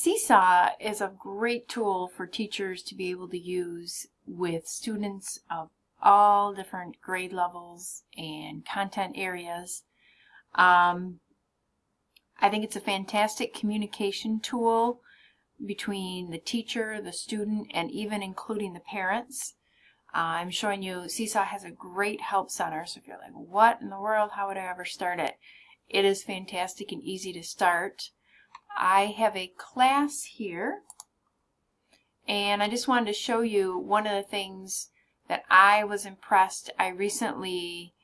Seesaw is a great tool for teachers to be able to use with students of all different grade levels and content areas. Um, I think it's a fantastic communication tool between the teacher, the student, and even including the parents. Uh, I'm showing you Seesaw has a great help center, so if you're like, what in the world, how would I ever start it? It is fantastic and easy to start. I have a class here, and I just wanted to show you one of the things that I was impressed. I recently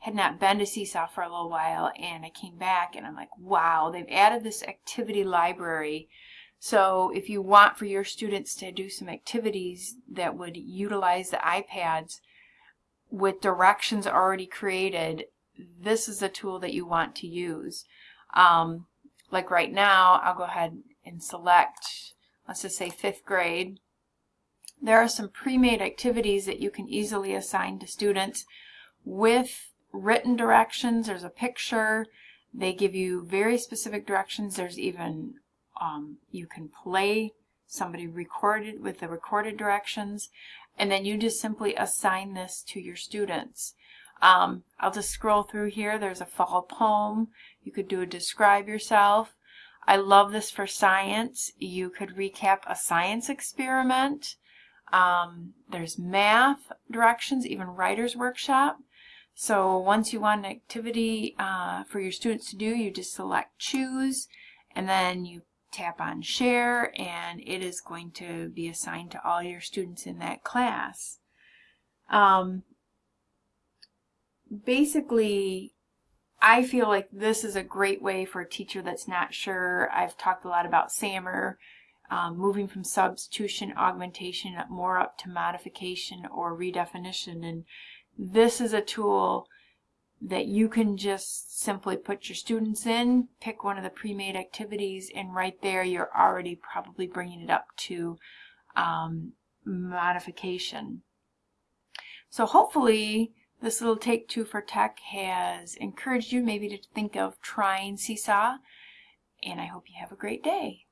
had not been to Seesaw for a little while, and I came back and I'm like, wow, they've added this activity library. So if you want for your students to do some activities that would utilize the iPads with directions already created, this is a tool that you want to use. Um, like right now, I'll go ahead and select, let's just say fifth grade. There are some pre-made activities that you can easily assign to students with written directions. There's a picture. They give you very specific directions. There's even, um, you can play somebody recorded with the recorded directions. And then you just simply assign this to your students. Um, I'll just scroll through here. There's a fall poem. You could do a describe yourself. I love this for science. You could recap a science experiment. Um, there's math directions, even writer's workshop. So once you want an activity uh, for your students to do, you just select choose and then you tap on share and it is going to be assigned to all your students in that class. Um, basically, I feel like this is a great way for a teacher that's not sure. I've talked a lot about SAMR, um, moving from substitution, augmentation, more up to modification or redefinition. And this is a tool that you can just simply put your students in, pick one of the pre-made activities, and right there you're already probably bringing it up to um, modification. So hopefully this little Take Two for Tech has encouraged you maybe to think of trying Seesaw, and I hope you have a great day.